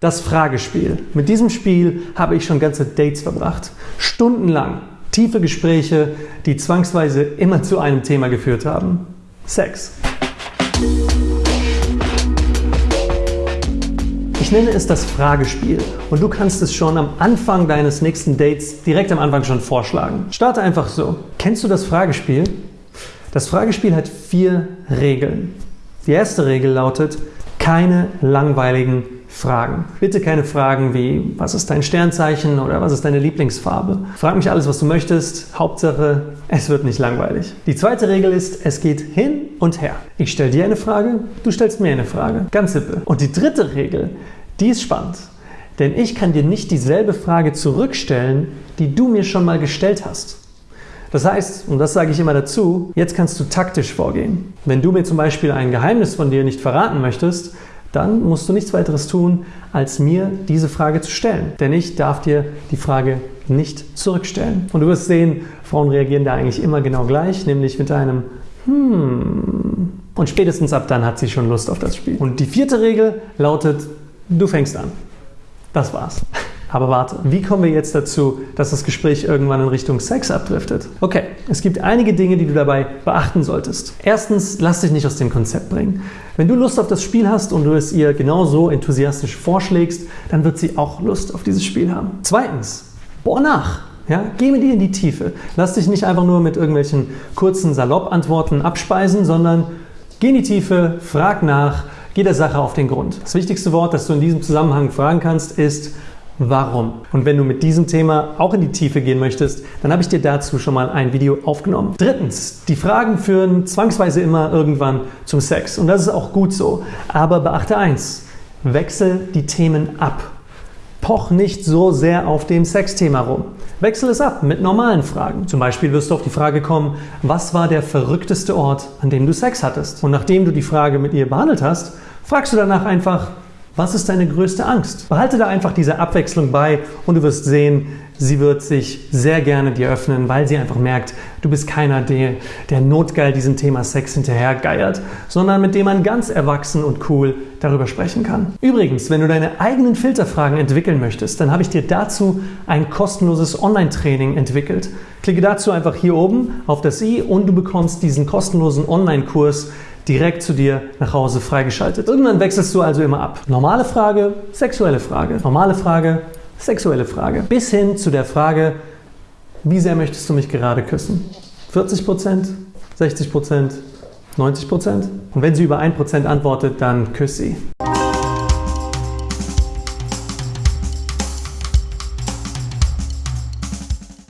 Das Fragespiel. Mit diesem Spiel habe ich schon ganze Dates verbracht. Stundenlang. Tiefe Gespräche, die zwangsweise immer zu einem Thema geführt haben. Sex. Ich nenne es das Fragespiel und du kannst es schon am Anfang deines nächsten Dates direkt am Anfang schon vorschlagen. Starte einfach so. Kennst du das Fragespiel? Das Fragespiel hat vier Regeln. Die erste Regel lautet, keine langweiligen Fragen. Bitte keine Fragen wie, was ist dein Sternzeichen oder was ist deine Lieblingsfarbe. Frag mich alles, was du möchtest. Hauptsache, es wird nicht langweilig. Die zweite Regel ist, es geht hin und her. Ich stelle dir eine Frage, du stellst mir eine Frage. Ganz simpel. Und die dritte Regel, die ist spannend. Denn ich kann dir nicht dieselbe Frage zurückstellen, die du mir schon mal gestellt hast. Das heißt, und das sage ich immer dazu, jetzt kannst du taktisch vorgehen. Wenn du mir zum Beispiel ein Geheimnis von dir nicht verraten möchtest, dann musst du nichts weiteres tun, als mir diese Frage zu stellen. Denn ich darf dir die Frage nicht zurückstellen. Und du wirst sehen, Frauen reagieren da eigentlich immer genau gleich, nämlich mit einem Hmm. Und spätestens ab dann hat sie schon Lust auf das Spiel. Und die vierte Regel lautet, du fängst an. Das war's. Aber warte, wie kommen wir jetzt dazu, dass das Gespräch irgendwann in Richtung Sex abdriftet? Okay, es gibt einige Dinge, die du dabei beachten solltest. Erstens, lass dich nicht aus dem Konzept bringen. Wenn du Lust auf das Spiel hast und du es ihr genauso enthusiastisch vorschlägst, dann wird sie auch Lust auf dieses Spiel haben. Zweitens, bohr nach. Ja, geh mit ihr in die Tiefe. Lass dich nicht einfach nur mit irgendwelchen kurzen Salopp-Antworten abspeisen, sondern geh in die Tiefe, frag nach, geh der Sache auf den Grund. Das wichtigste Wort, das du in diesem Zusammenhang fragen kannst, ist Warum? Und wenn du mit diesem Thema auch in die Tiefe gehen möchtest, dann habe ich dir dazu schon mal ein Video aufgenommen. Drittens, die Fragen führen zwangsweise immer irgendwann zum Sex. Und das ist auch gut so. Aber beachte eins, wechsel die Themen ab. Poch nicht so sehr auf dem Sexthema rum. Wechsel es ab mit normalen Fragen. Zum Beispiel wirst du auf die Frage kommen, was war der verrückteste Ort, an dem du Sex hattest? Und nachdem du die Frage mit ihr behandelt hast, fragst du danach einfach, was ist deine größte Angst? Behalte da einfach diese Abwechslung bei und du wirst sehen, sie wird sich sehr gerne dir öffnen, weil sie einfach merkt, du bist keiner, der, der notgeil diesem Thema Sex hinterhergeiert, sondern mit dem man ganz erwachsen und cool darüber sprechen kann. Übrigens, wenn du deine eigenen Filterfragen entwickeln möchtest, dann habe ich dir dazu ein kostenloses Online-Training entwickelt. Klicke dazu einfach hier oben auf das i und du bekommst diesen kostenlosen Online-Kurs direkt zu dir nach Hause freigeschaltet. Irgendwann wechselst du also immer ab. Normale Frage, sexuelle Frage. Normale Frage, sexuelle Frage. Bis hin zu der Frage, wie sehr möchtest du mich gerade küssen? 40 Prozent? 60 Prozent? 90 Prozent? Und wenn sie über 1 Prozent antwortet, dann küss sie.